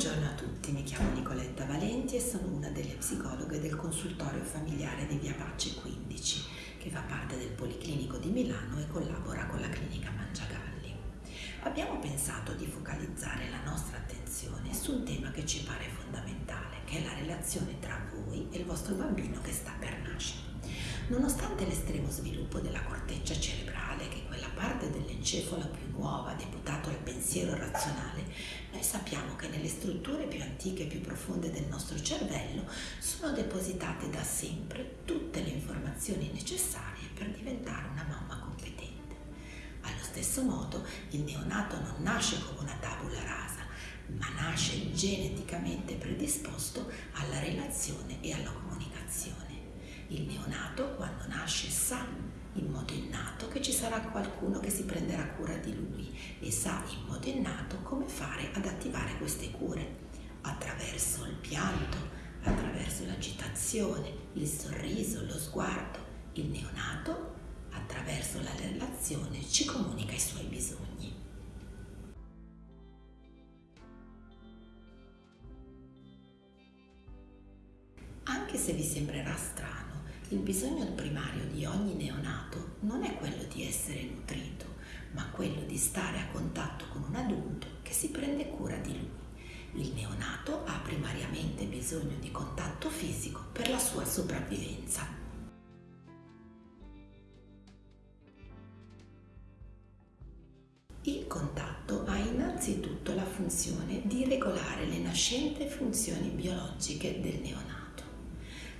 Buongiorno a tutti, mi chiamo Nicoletta Valenti e sono una delle psicologhe del consultorio familiare di Via Pace 15, che fa parte del Policlinico di Milano e collabora con la clinica Mangiagalli. Abbiamo pensato di focalizzare la nostra attenzione su un tema che ci pare fondamentale, che è la relazione tra voi e il vostro bambino che sta per nascere. Nonostante l'estremo sviluppo della corteccia cerebrale, che è quella parte dell'encefalo più nuova deputato al pensiero razionale, noi sappiamo che nelle strutture più antiche e più profonde del nostro cervello sono depositate da sempre tutte le informazioni necessarie per diventare una mamma competente. Allo stesso modo, il neonato non nasce come una tabula rasa, ma nasce geneticamente predisposto alla relazione e alla comunicazione. Il neonato, quando nasce, sa in modo innato che ci sarà qualcuno che si prenderà cura di lui e sa in modo innato come fare ad attivare queste cure attraverso il pianto, attraverso l'agitazione, il sorriso, lo sguardo. Il neonato, attraverso la relazione, ci comunica i suoi bisogni. Anche se vi sembrerà strano, il bisogno primario di ogni neonato non è quello di essere nutrito, ma quello di stare a contatto con un adulto che si prende cura di lui. Il neonato ha primariamente bisogno di contatto fisico per la sua sopravvivenza. Il contatto ha innanzitutto la funzione di regolare le nascenti funzioni biologiche del neonato.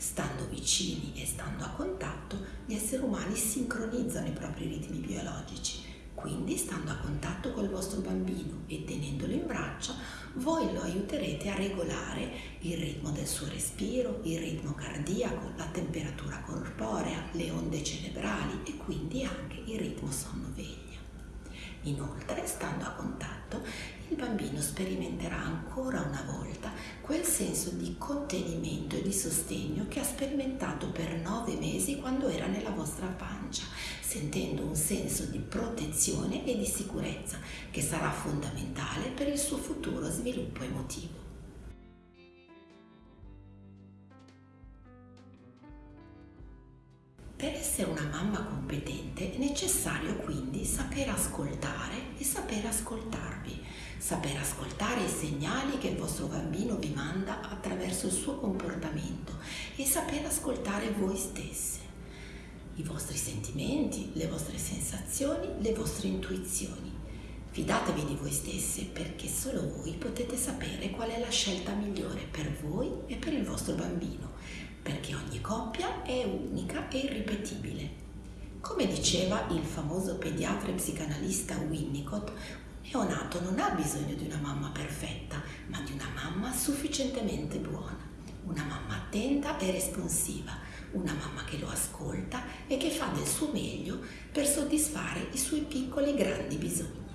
Stando vicini e stando a contatto, gli esseri umani sincronizzano i propri ritmi biologici. Quindi, stando a contatto col vostro bambino e tenendolo in braccia, voi lo aiuterete a regolare il ritmo del suo respiro, il ritmo cardiaco, la temperatura corporea, le onde cerebrali e quindi anche il ritmo sonno-veglia. Inoltre, stando a contatto, il bambino sperimenterà ancora una volta quel senso di contenimento e di sostegno che ha sperimentato per nove mesi quando era nella vostra pancia, sentendo un senso di protezione e di sicurezza che sarà fondamentale per il suo futuro sviluppo emotivo. Per essere una mamma competente è necessario quindi saper ascoltare e saper ascoltarvi, saper ascoltare i segnali che il vostro bambino vi manda attraverso il suo comportamento e saper ascoltare voi stesse, i vostri sentimenti, le vostre sensazioni, le vostre intuizioni. Fidatevi di voi stesse perché solo voi potete sapere qual è la scelta migliore per voi e per il vostro bambino perché ogni coppia è unica e irripetibile. Diceva il famoso pediatra e psicanalista Winnicott, un neonato non ha bisogno di una mamma perfetta, ma di una mamma sufficientemente buona, una mamma attenta e responsiva, una mamma che lo ascolta e che fa del suo meglio per soddisfare i suoi piccoli e grandi bisogni.